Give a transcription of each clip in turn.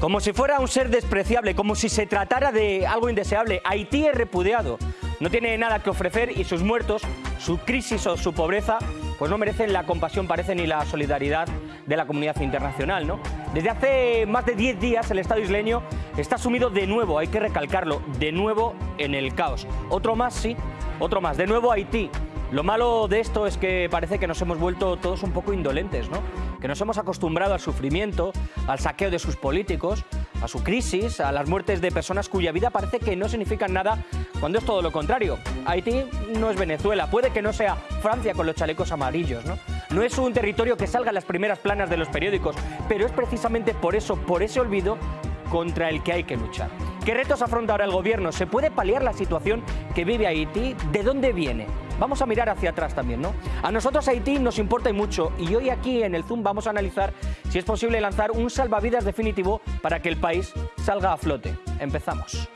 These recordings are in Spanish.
Como si fuera un ser despreciable, como si se tratara de algo indeseable. Haití es repudiado, no tiene nada que ofrecer y sus muertos, su crisis o su pobreza, pues no merecen la compasión, parece, ni la solidaridad de la comunidad internacional. ¿no? Desde hace más de 10 días el Estado isleño está sumido de nuevo, hay que recalcarlo, de nuevo en el caos. Otro más, sí, otro más. De nuevo Haití. Lo malo de esto es que parece que nos hemos vuelto todos un poco indolentes, ¿no? que nos hemos acostumbrado al sufrimiento, al saqueo de sus políticos, a su crisis, a las muertes de personas cuya vida parece que no significan nada cuando es todo lo contrario. Haití no es Venezuela, puede que no sea Francia con los chalecos amarillos, ¿no? No es un territorio que salga en las primeras planas de los periódicos, pero es precisamente por eso, por ese olvido, contra el que hay que luchar. ¿Qué retos afronta ahora el gobierno? ¿Se puede paliar la situación que vive Haití? ¿De dónde viene? Vamos a mirar hacia atrás también, ¿no? A nosotros Haití nos importa y mucho y hoy aquí en el Zoom vamos a analizar si es posible lanzar un salvavidas definitivo para que el país salga a flote. Empezamos.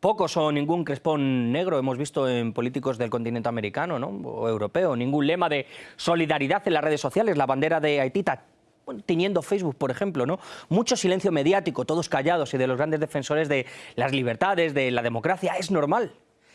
Pocos o ningún crespón negro hemos visto en políticos del continente americano ¿no? o europeo, ningún lema de solidaridad en las redes sociales, la bandera de Haití tiñendo Facebook, por ejemplo, ¿no? Mucho silencio mediático, todos callados y de los grandes defensores de las libertades, de la democracia, es normal.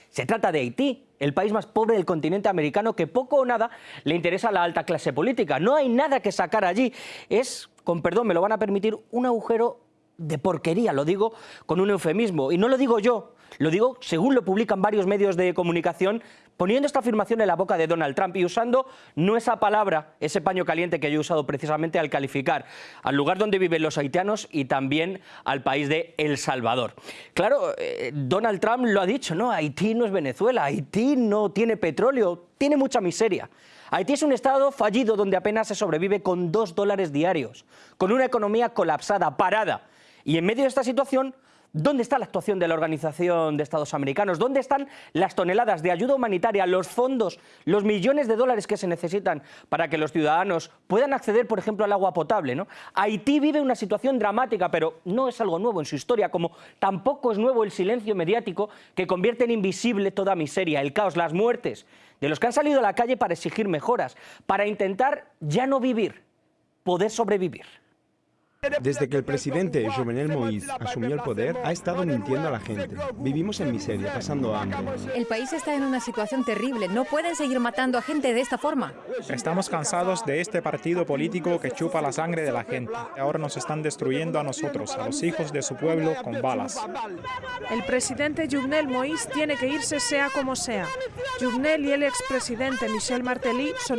Se trata de Haití, el país más pobre del continente americano que poco o nada le interesa a la alta clase política. No hay nada que sacar allí. Es, con perdón, me lo van a permitir, un agujero de porquería, lo digo con un eufemismo. Y no lo digo yo, lo digo según lo publican varios medios de comunicación, poniendo esta afirmación en la boca de Donald Trump y usando no esa palabra, ese paño caliente que yo he usado precisamente al calificar al lugar donde viven los haitianos y también al país de El Salvador. Claro, eh, Donald Trump lo ha dicho, ¿no? Haití no es Venezuela, Haití no tiene petróleo, tiene mucha miseria. Haití es un estado fallido donde apenas se sobrevive con dos dólares diarios, con una economía colapsada, parada, y en medio de esta situación, ¿dónde está la actuación de la Organización de Estados Americanos? ¿Dónde están las toneladas de ayuda humanitaria, los fondos, los millones de dólares que se necesitan para que los ciudadanos puedan acceder, por ejemplo, al agua potable? Haití vive una situación dramática, pero no es algo nuevo en su historia, como tampoco es nuevo el silencio mediático que convierte en invisible toda miseria, el caos, las muertes, de los que han salido a la calle para exigir mejoras, para intentar ya no vivir, poder sobrevivir. Desde que el presidente Jovenel Moïse asumió el poder, ha estado mintiendo a la gente. Vivimos en miseria, pasando hambre. El país está en una situación terrible. No pueden seguir matando a gente de esta forma. Estamos cansados de este partido político que chupa la sangre de la gente. Ahora nos están destruyendo a nosotros, a los hijos de su pueblo, con balas. El presidente Jovenel Moïse tiene que irse sea como sea. Jovenel y el expresidente Michel Martelly son